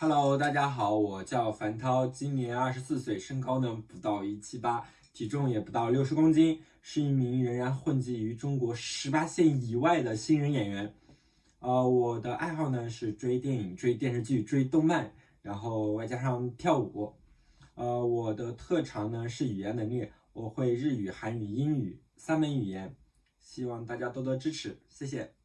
Hello，大家好，我叫樊涛，今年二十四岁，身高呢不到一七八，体重也不到六十公斤，是一名仍然混迹于中国十八线以外的新人演员。呃，我的爱好呢是追电影、追电视剧、追动漫，然后外加上跳舞。呃，我的特长呢是语言能力，我会日语、韩语、英语三门语言，希望大家多多支持，谢谢。